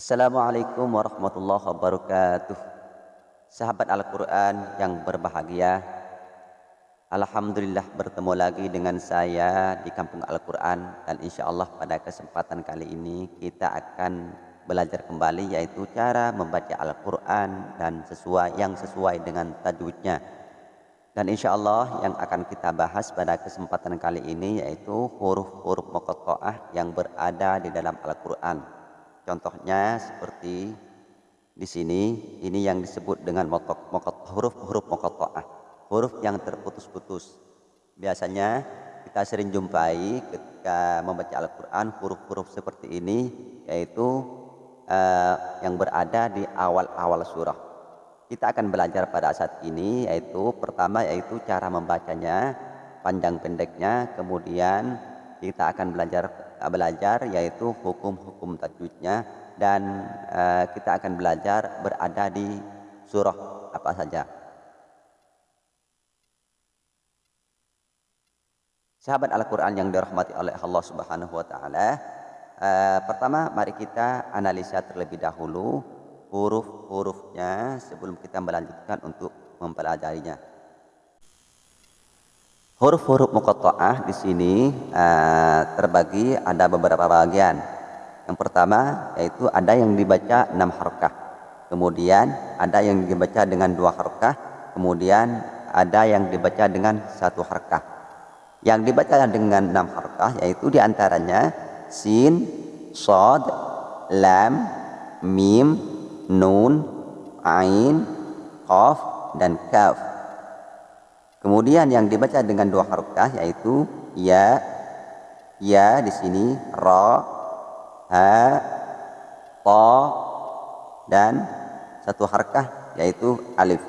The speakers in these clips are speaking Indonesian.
Assalamualaikum warahmatullahi wabarakatuh. Sahabat Al-Quran yang berbahagia Alhamdulillah bertemu lagi dengan saya di Kampung Al-Quran Dan insya Allah pada kesempatan kali ini kita akan belajar kembali Yaitu cara membaca Al-Quran dan sesuai yang sesuai dengan tajwidnya. Dan insya Allah yang akan kita bahas pada kesempatan kali ini Yaitu huruf-huruf muqatta'ah yang berada di dalam Al-Quran Contohnya seperti di sini, ini yang disebut dengan huruf-huruf muqatta'ah, huruf yang terputus-putus. Biasanya kita sering jumpai ketika membaca Al-Quran huruf-huruf seperti ini, yaitu uh, yang berada di awal-awal surah. Kita akan belajar pada saat ini, yaitu pertama yaitu cara membacanya, panjang pendeknya, kemudian kita akan belajar belajar yaitu hukum-hukum tajwidnya dan uh, kita akan belajar berada di surah apa saja. Sahabat Al-Qur'an yang dirahmati oleh Allah Subhanahu wa taala, uh, pertama mari kita analisa terlebih dahulu huruf-hurufnya sebelum kita melanjutkan untuk mempelajarinya. Huruf-huruf muqatta'ah di sini uh, terbagi ada beberapa bagian. Yang pertama yaitu ada yang dibaca enam harkah. Kemudian ada yang dibaca dengan dua harkah. Kemudian ada yang dibaca dengan satu harkah. Yang dibaca dengan enam harkah yaitu di antaranya sin, sod, lam, mim, nun, ain, qaf, dan kaf. Kemudian yang dibaca dengan dua harokah yaitu ya, ya di sini ra, ha, ta dan satu harkah yaitu alif.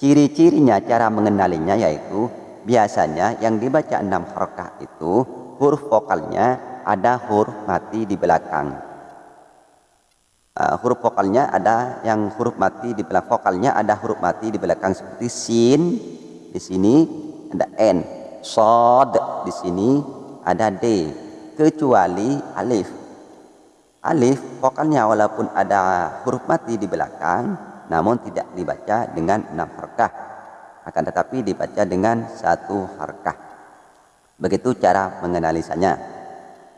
Ciri-cirinya cara mengenalinya yaitu biasanya yang dibaca enam harokah itu huruf vokalnya ada huruf mati di belakang. Uh, huruf vokalnya ada yang huruf mati di belakang vokalnya ada huruf mati di belakang seperti sin, di sini ada n. Sod di sini ada d. Kecuali alif. Alif vokalnya walaupun ada huruf mati di belakang namun tidak dibaca dengan enam harkah. Akan tetapi dibaca dengan satu harkah. Begitu cara mengenalisanya.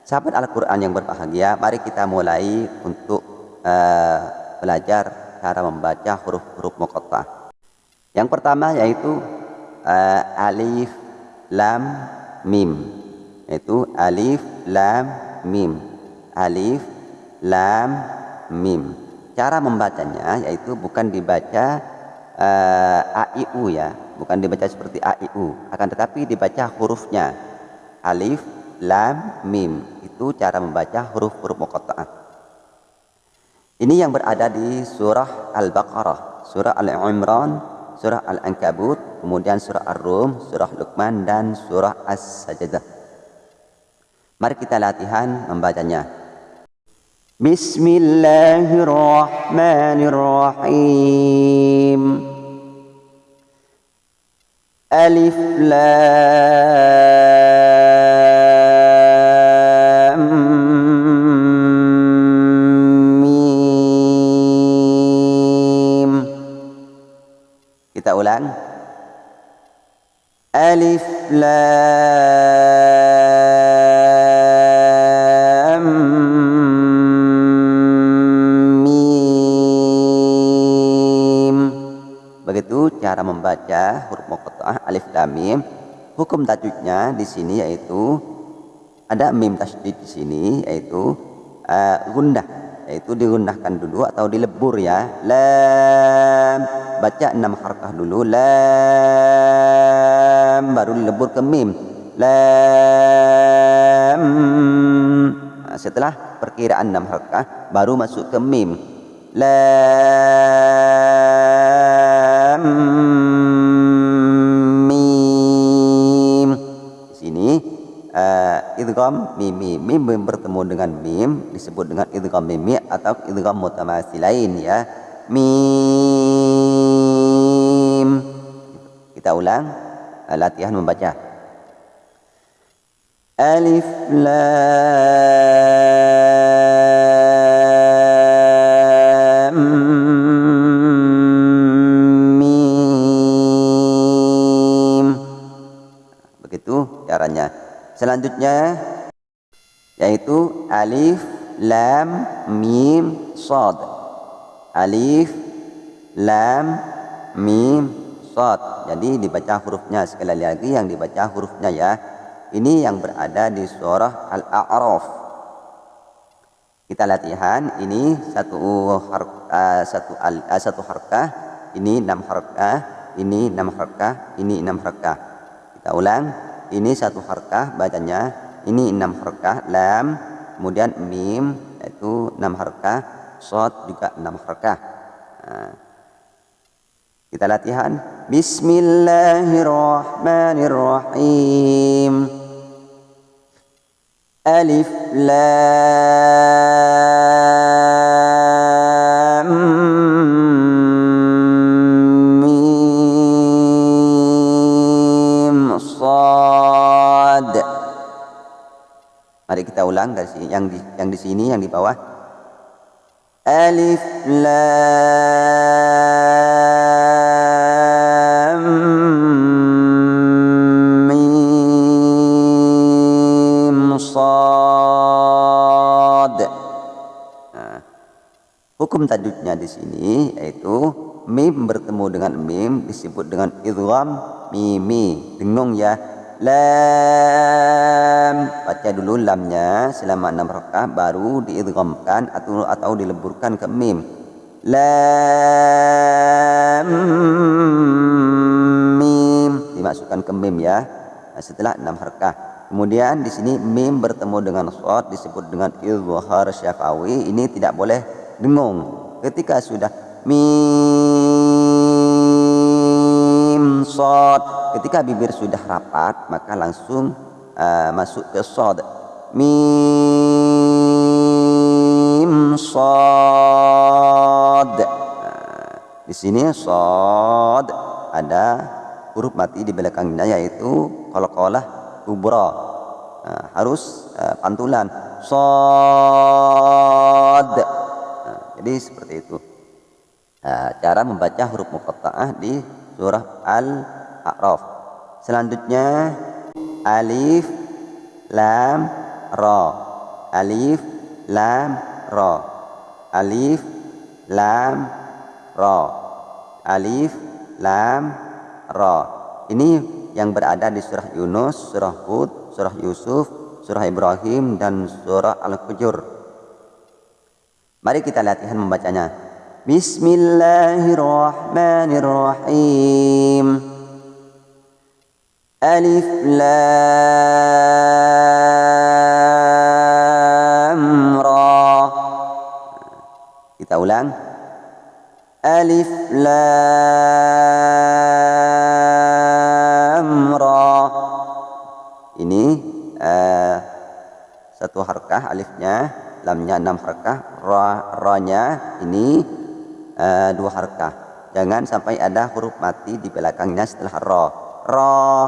Sahabat Al-Quran yang berbahagia mari kita mulai untuk uh, belajar cara membaca huruf-huruf muqattah. Yang pertama yaitu uh, alif lam mim. Itu alif lam mim. Alif lam mim. Cara membacanya yaitu bukan dibaca uh, a i u ya. Bukan dibaca seperti a i u. Akan tetapi dibaca hurufnya. Alif lam mim. Itu cara membaca huruf-huruf muqatta'ah. Ini yang berada di surah Al-Baqarah surah Al-Imran surah Al-Ankabut, kemudian surah Ar-Rum, surah Luqman dan surah As-Sajdah. Mari kita latihan membacanya. Bismillahirrahmanirrahim. Alif Lam Alif lam mim. Begitu cara membaca huruf muqatta'ah alif lam mim. Hukum tajwidnya di sini yaitu ada mim tasydid di sini yaitu uh, gundah yaitu digundahkan dulu atau dilebur ya. Lam. Baca enam harkah dulu. Lam baru dilebur ke mim. Lam. Nah, setelah perkiraan enam harkah baru masuk ke mim. Lam. Mim. Di sini uh, idgham mimi mim bertemu dengan mim disebut dengan idgham mimi atau idgham mutamatsilain ya. Mim. Kita ulang Eh, latihan membaca. Alif Lam Mim. Begitu caranya. Selanjutnya yaitu Alif Lam Mim Sod Alif Lam Mim sod jadi dibaca hurufnya. Sekali lagi yang dibaca hurufnya ya. Ini yang berada di surah Al-A'raf. Kita latihan. Ini satu har, uh, satu al, uh, satu harkah. Ini enam harkah. Ini enam harkah. Ini enam harkah. Kita ulang. Ini satu harkah bacanya. Ini enam harkah. Lam. Kemudian mim yaitu enam harkah. Sod juga enam harkah. Nah, kita latihan. Bismillahirrahmanirrahim. Alif Lam Mim Sad. Mari kita ulang dari yang di yang di sini yang di bawah. Alif Lam Hukum tajwidnya di sini yaitu mim bertemu dengan mim disebut dengan idgham mimi. Dengung ya. Lam baca dulu lamnya selama enam rakaat baru diidghamkan atau atau dileburkan ke mim. Lam mim dimasukkan ke mim ya. Nah, setelah enam rakaat. Kemudian di sini mim bertemu dengan shad disebut dengan izhar syafawi. Ini tidak boleh dengung ketika sudah mim sod. Ketika bibir sudah rapat maka langsung uh, masuk ke sod. Mim sod. Nah, di sini sod ada huruf mati di belakangnya yaitu kalau kolah kubra nah, harus uh, pantulan. Sod jadi seperti itu. Nah, cara membaca huruf muqatta'ah di surah Al-A'raf. Selanjutnya alif lam ra. Alif lam ra. Alif lam ra. Alif lam ra. Ini yang berada di surah Yunus, surah Hud, surah Yusuf, surah Ibrahim dan surah Al-Fujur. Mari kita latihan membacanya. Bismillahirrahmanirrahim. Alif lam ra. Kita ulang. Alif lam ra. Ini uh, satu harkah alifnya lamnya enam harkah ra ranya ini uh, dua harkah. Jangan sampai ada huruf mati di belakangnya setelah ra ra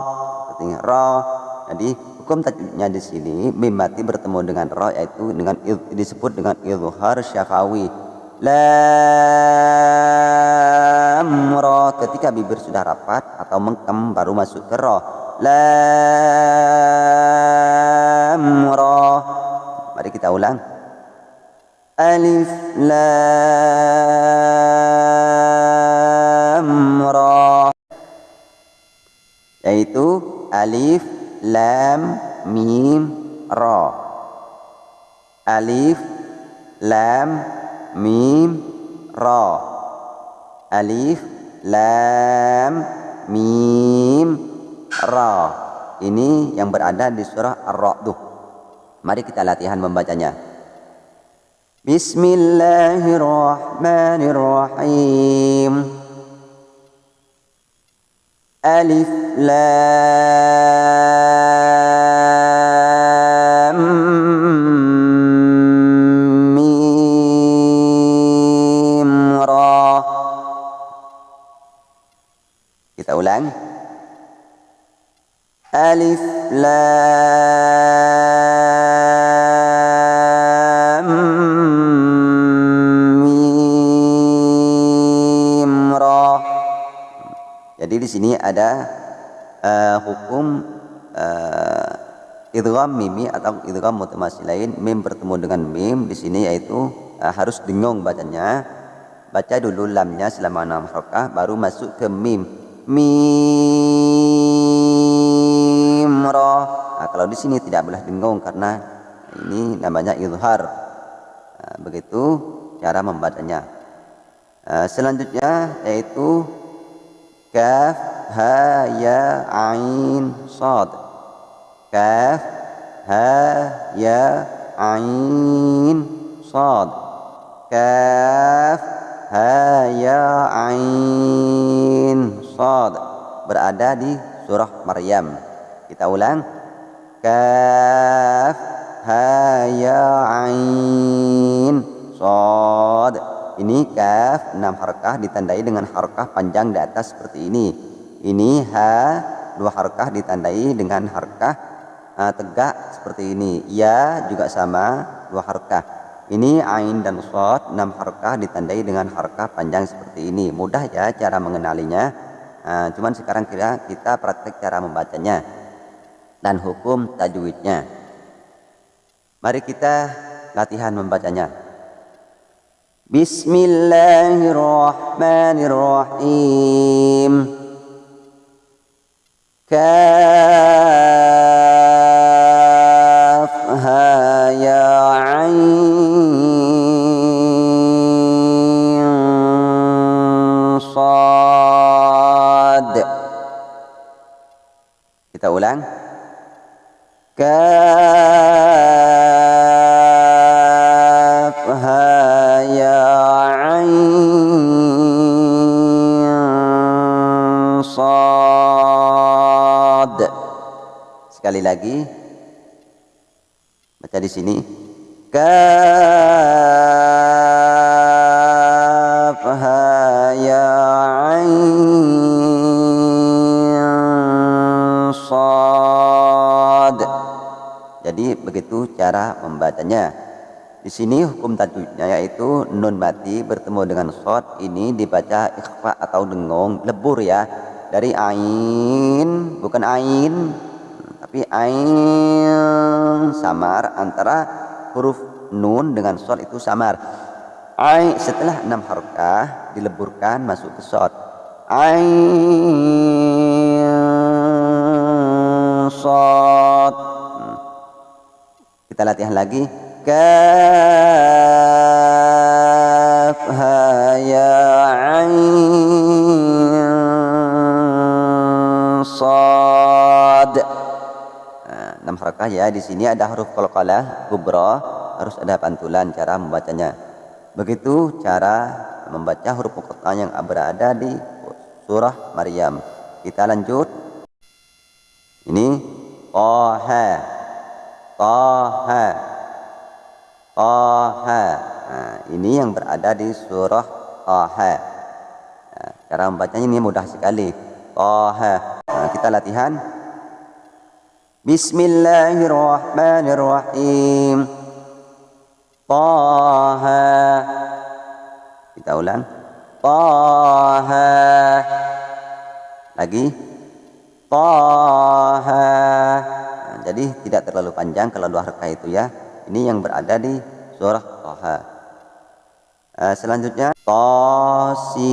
artinya ra jadi hukum tajwidnya di sini mim mati bertemu dengan ra yaitu dengan disebut dengan izhar syafawi. Lam ra ketika bibir sudah rapat atau mengkem baru masuk ke ra lam ra mari kita ulang Alif Lam Ra. Yaitu Alif Lam Mim Ra. Alif Lam Mim Ra. Alif Lam Mim Ra. Ini yang berada di surah Ar-Ra'd. Mari kita latihan membacanya بسم الله الرحمن الرحيم. ألف لام ميم را. Kita ulang. لام ada uh, hukum uh, idgham mimi atau idgham lain mim bertemu dengan mim di sini yaitu uh, harus dengung bacanya. Baca dulu lamnya selama enam harakah baru masuk ke mim. Mim ra. Nah, kalau di sini tidak boleh dengung karena ini namanya izhar nah, begitu cara membacanya. Uh, selanjutnya yaitu kaf ha ya ain sad. Kaf ha ya ain sad. Kaf ha ya ain sad. Berada di surah Maryam. Kita ulang. Kaf ha ya ain sad. Ini kaf enam harakah ditandai dengan harakah panjang di atas seperti ini ini h dua harkah ditandai dengan harkah uh, tegak seperti ini. Ya juga sama dua harkah. Ini ain dan sod enam harkah ditandai dengan harkah panjang seperti ini. Mudah ya cara mengenalinya. Uh, cuman sekarang kita kita praktek cara membacanya dan hukum tajwidnya. Mari kita latihan membacanya. Bismillahirrahmanirrahim. كافها يا عين صاد. Kita ulang. كافها lagi. Baca di sini. Kafha ya ain sad. Jadi begitu cara membacanya. Di sini hukum tajwidnya yaitu nun mati bertemu dengan shot ini dibaca ikhfa atau dengung lebur ya. Dari ain bukan ain fi ain samar antara huruf nun dengan sod itu samar. Ai setelah enam harokah dileburkan masuk ke sod. Ain sod. Hmm. Kita latihan lagi. Kaf ha ya ain. Enam harakah ya di sini ada huruf qalqalah kubra harus ada pantulan cara membacanya begitu cara membaca huruf muqatta yang berada di surah Maryam kita lanjut ini Taha Taha Taha. Nah, ini yang berada di surah Taha. Nah, cara membacanya ini mudah sekali. Taha. Nah, kita latihan. Bismillahirrahmanirrahim. Taha. Kita ulang. Taha. Lagi. Taha. Nah, jadi tidak terlalu panjang kalau dua harkah itu ya ini yang berada di surah Toha uh, selanjutnya Tosin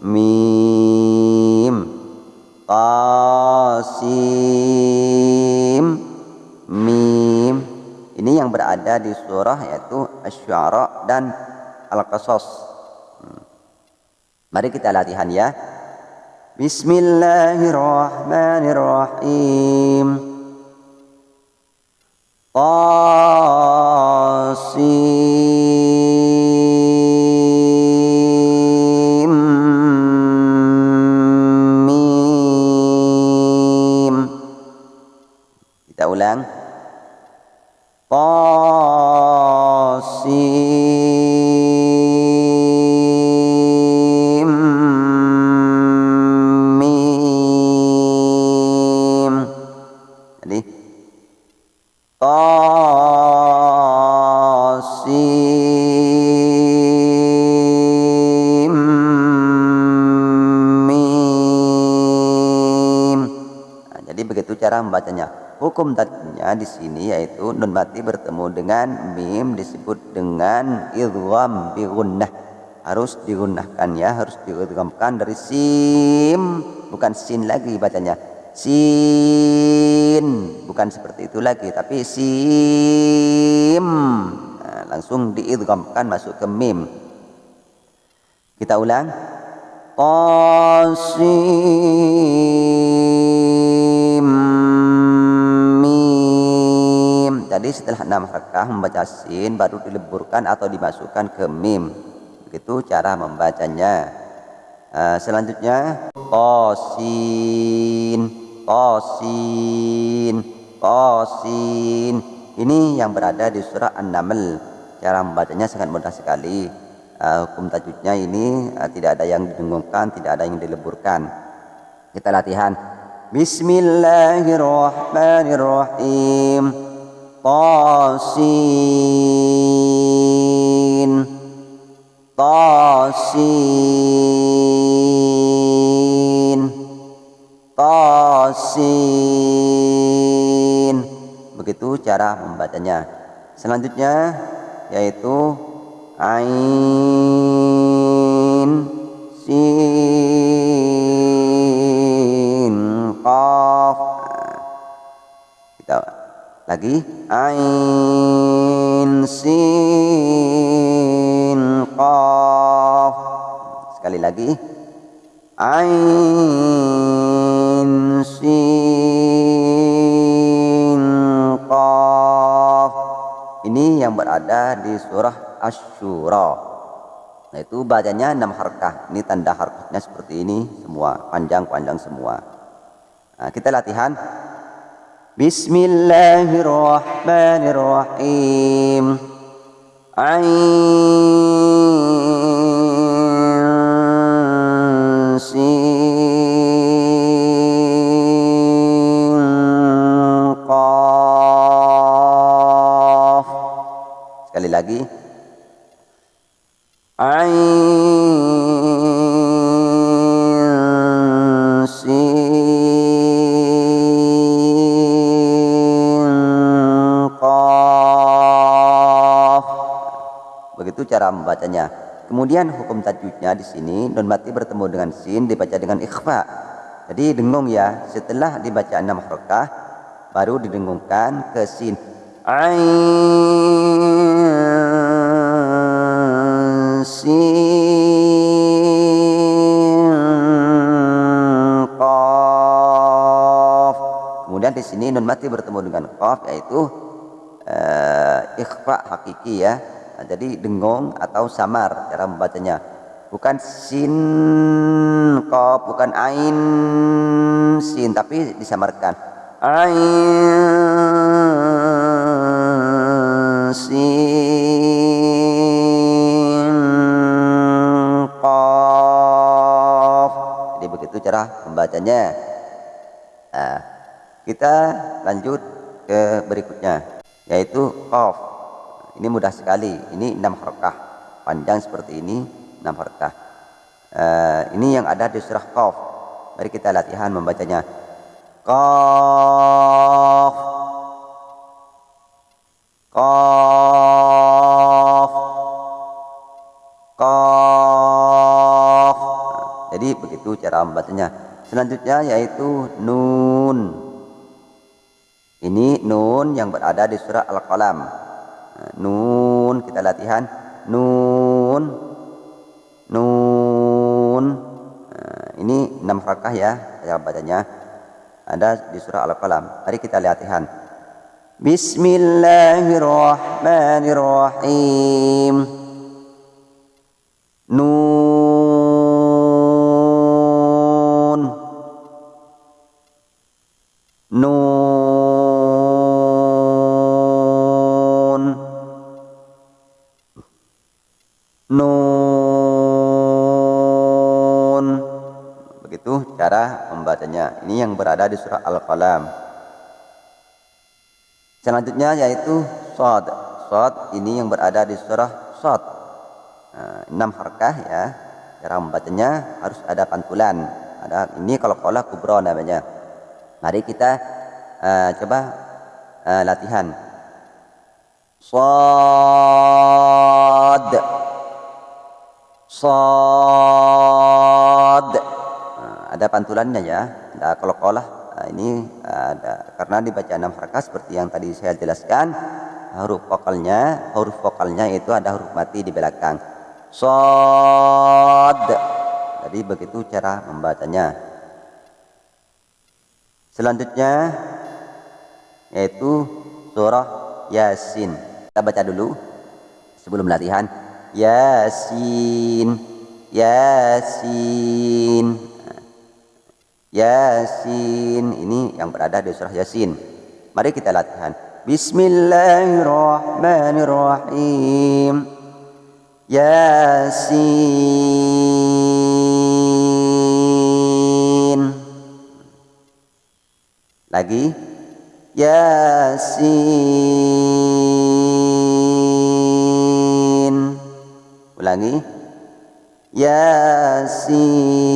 Mim Tosim Mim. Ini yang berada di surah yaitu Asy-Syu'ara dan Al-Qasas. Hmm. mari kita latihan ya. Bismillahirrahmanirrahim. Qasim Hukum tadinya di sini yaitu nun mati bertemu dengan mim disebut dengan idgham bi Harus digunakan ya, harus diidghamkan dari sim, bukan sin lagi bacanya. Sin, bukan seperti itu lagi, tapi sim. Nah, langsung diidghamkan masuk ke mim. Kita ulang. Qasim setelah enam harakah membaca sin baru dileburkan atau dimasukkan ke mim. Begitu cara membacanya. Uh, selanjutnya qasin qasin qasin ini yang berada di surah An-Naml. Cara membacanya sangat mudah sekali uh, hukum tajwidnya ini uh, tidak ada yang didengungkan, tidak ada yang dileburkan. Kita latihan. Bismillahirrahmanirrahim. Tasin. Tasin. Tasin. Begitu cara membacanya. Selanjutnya yaitu ain sin qaf kita lagi ain sin qaf. Sekali lagi. Ain sin qaf. Ini yang berada di surah asyura nah itu bacanya enam harkah. Ini tanda harkahnya seperti ini semua. Panjang-panjang semua. Nah, kita latihan Bismillahirrahmanirrahim Ain Sin Qaf Sekali lagi Membacanya. Kemudian hukum tajwidnya di sini non mati bertemu dengan sin dibaca dengan ikhfa. Jadi dengung ya, setelah dibaca enam harakah baru didengungkan ke sin. Ain Kemudian di sini nun mati bertemu dengan qaf yaitu uh, ikhfa hakiki ya. Nah, jadi dengung atau samar cara membacanya. Bukan sin qaf, bukan ain sin tapi disamarkan. Ain sin itu cara membacanya nah, kita lanjut ke berikutnya yaitu qaf ini mudah sekali. Ini enam harakah panjang seperti ini enam harakah uh, ini yang ada di surah qaf. Mari kita latihan membacanya. Qaf. Qaf. Qaf. Jadi begitu cara membacanya. Selanjutnya yaitu nun. Ini nun yang berada di surah Al-Qalam. Kita latihan. Nun. Nun. Nah, ini enam rakah ya cara bacanya. Ada di surah Al-Qalam. Mari kita latihan. Bismillahirrahmanirrahim. Nun. Ini yang berada di surah Al-Qalam. Selanjutnya yaitu sod sod ini yang berada di surah sod nah, enam harkah ya. Cara membacanya harus ada pantulan. Ada ini kalau kolah kubro namanya. Mari kita uh, coba uh, latihan. Sad. Sad. Nah, ada pantulannya ya ada kolokolah nah, ini ada karena dibaca enam harakat seperti yang tadi saya jelaskan huruf vokalnya huruf vokalnya itu ada huruf mati di belakang. Sad jadi begitu cara membacanya. Selanjutnya yaitu surah Yasin. Kita baca dulu sebelum latihan. Yasin. Yasin Yasin. Ini yang berada di surah Yasin. Mari kita latihan. Bismillahirrahmanirrahim. Yasin. Lagi. Yasin. Ulangi. Yasin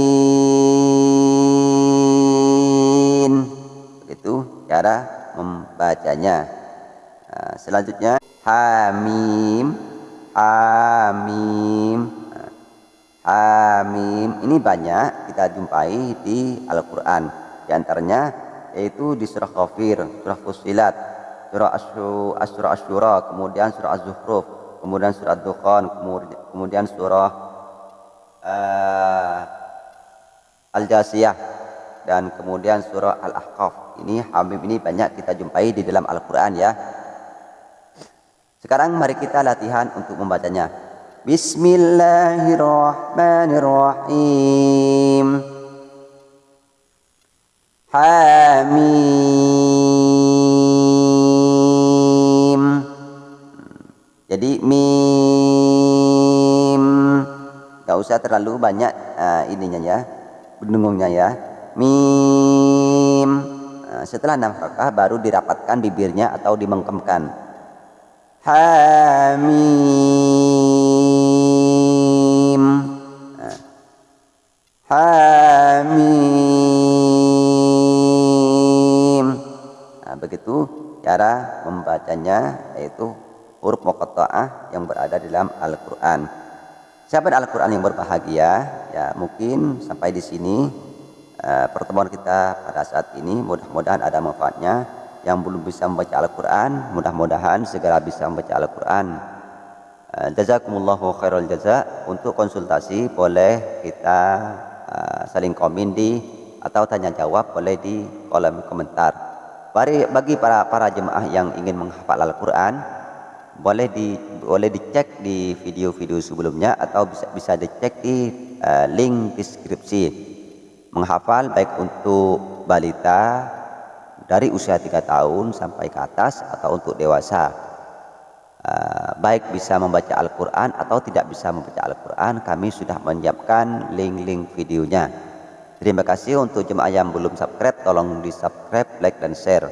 cara membacanya. Nah, selanjutnya Hamim Hamim. Nah, Hamim. Ini banyak kita jumpai di Al-Quran. Di antaranya yaitu di surah Ghafir, surah Fusilat, surah Asyura, Asyura, kemudian surah Az-Zukhruf, kemudian surah Dukhan, kemudian surah uh, Al-Jasiyah dan kemudian surah Al-Ahqaf. Ini Habib ini banyak kita jumpai di dalam Al-Qur'an ya. Sekarang mari kita latihan untuk membacanya. Bismillahirrahmanirrahim. Hamim jadi mim gak usah terlalu banyak uh, ininya ya bendungungnya ya mim setelah enam harakah baru dirapatkan bibirnya atau dimengkemkan? Hamim. Uh, hamim. Begitu cara membacanya yaitu huruf muqatta'ah yang berada di dalam Al-Qur'an. Siapa Al-Qur'an yang berbahagia? Ya, mungkin sampai di sini uh, pertemuan kita pada saat ini mudah-mudahan ada manfaatnya. Yang belum bisa membaca Al-Qur'an, mudah-mudahan segera bisa membaca Al-Qur'an. Uh, jazakumullahu khairul jaza. Untuk konsultasi boleh kita uh, saling komen di atau tanya jawab boleh di kolom komentar. Bagi para para jemaah yang ingin menghafal Al-Quran, boleh di boleh dicek di video-video sebelumnya atau bisa bisa dicek di uh, link deskripsi. Menghafal baik untuk balita dari usia 3 tahun sampai ke atas atau untuk dewasa. Uh, baik bisa membaca Al-Quran atau tidak bisa membaca Al-Quran, kami sudah menyiapkan link-link videonya. Terima kasih untuk jemaah yang belum subscribe, tolong di subscribe, like, dan share.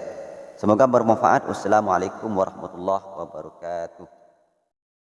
Semoga bermanfaat. Wassalamualaikum warahmatullahi wabarakatuh.